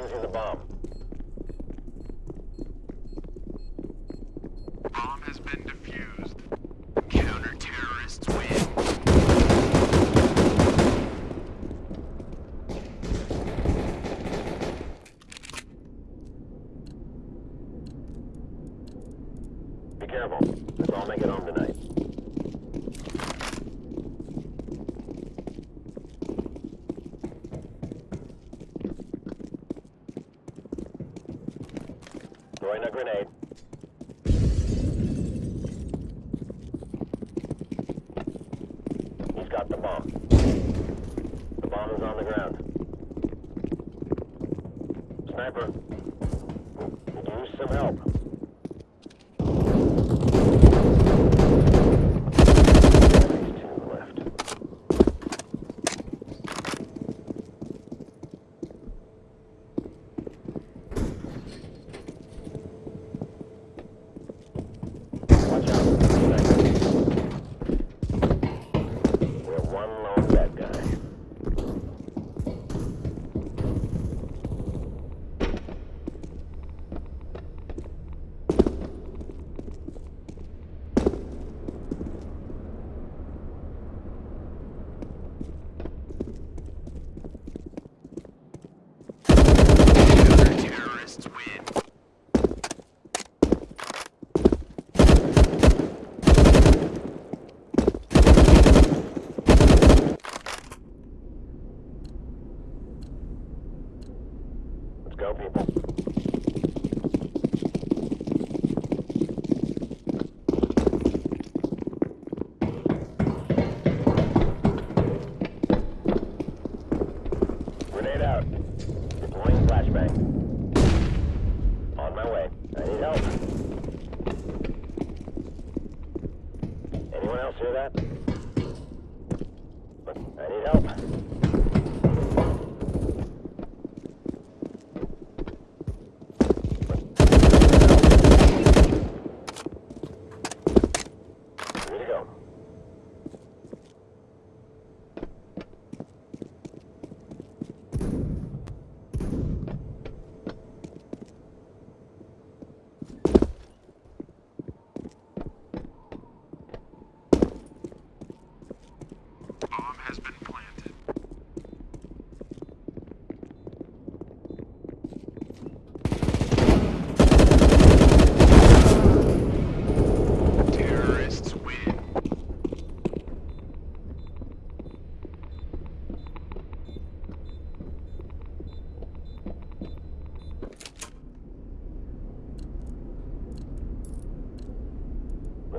using the bomb. throwing a grenade. Go people.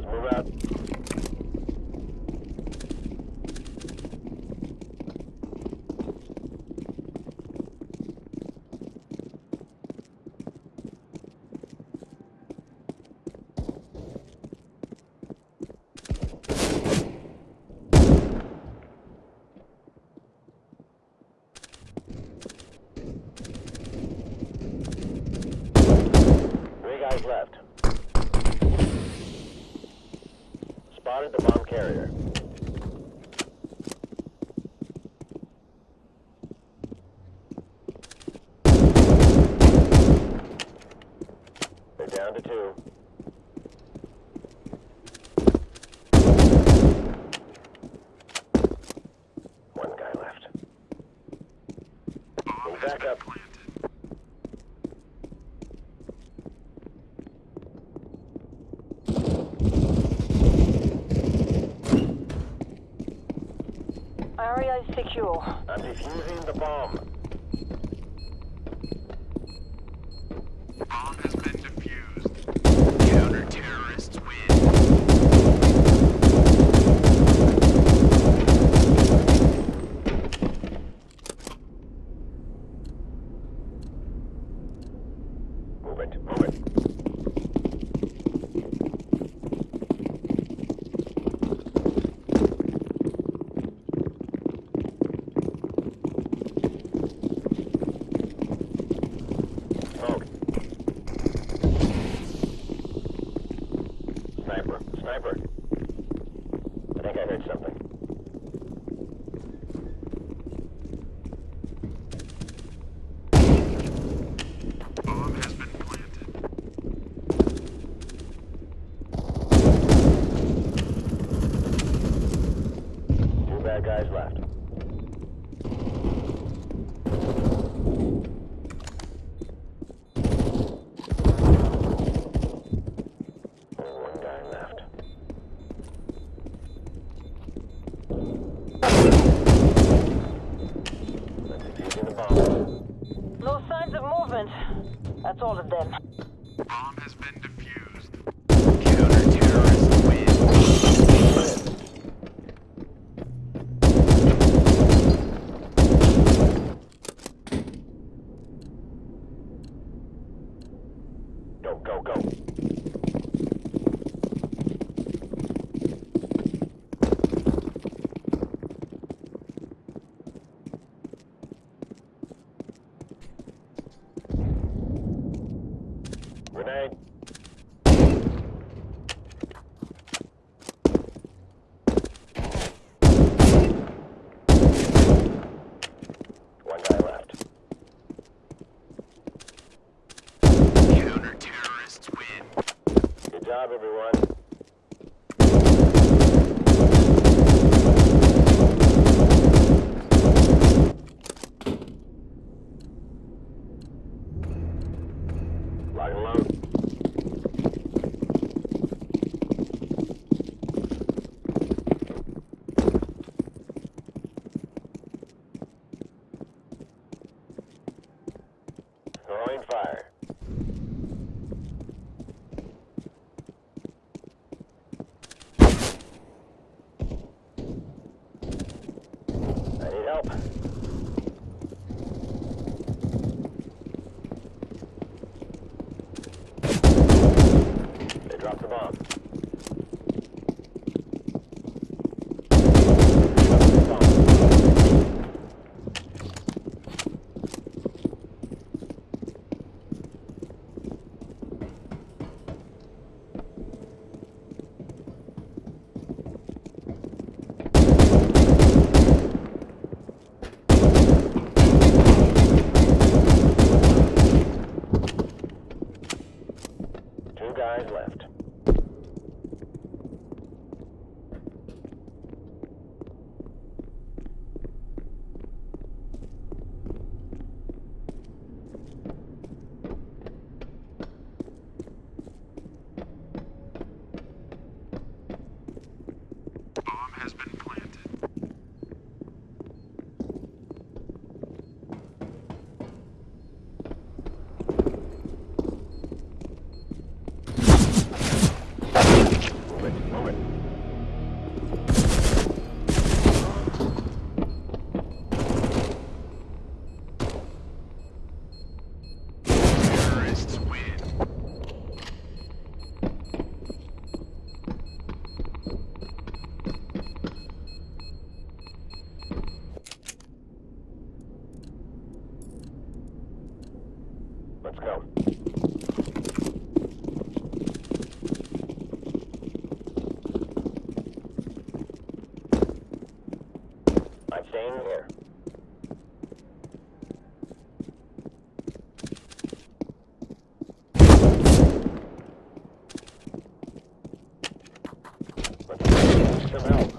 Let's move out. Left. spotted the bomb carrier. They're down to two. One guy left. Move back up. Area is secure. I'm defusing the bomb. think I heard something. go, go. job, everyone. the bomb. guys left. Let's go. I'm staying here. Let's get some help.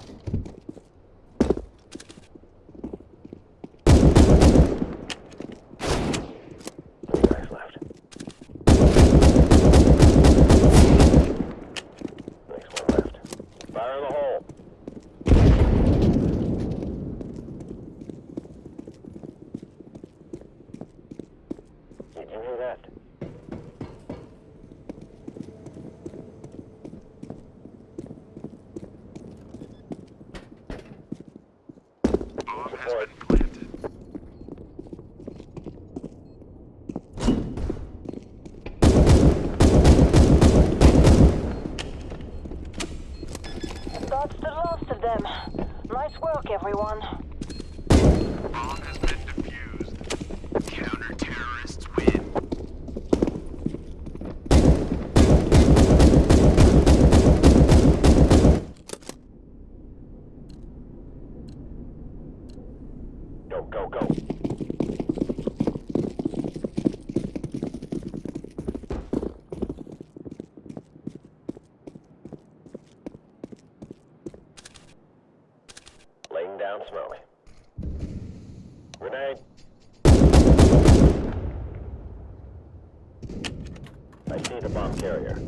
Carrier.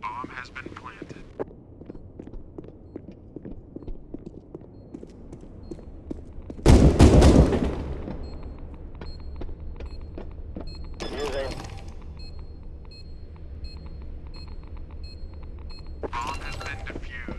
Bomb has been planted. Using. Bomb has been defused.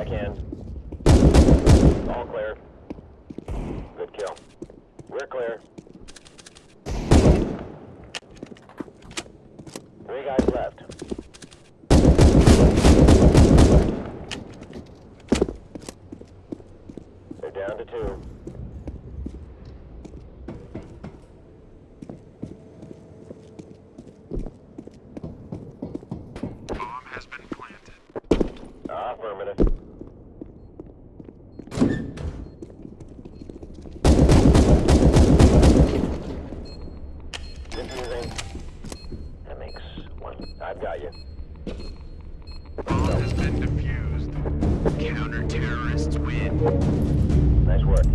Check in. All clear. Good kill. We're clear. Three guys left. They're down to two. Bomb has been planted. Affirmative. Diffusing. That makes one. I've got you. Bomb has been defused. Counter terrorists win. Nice work.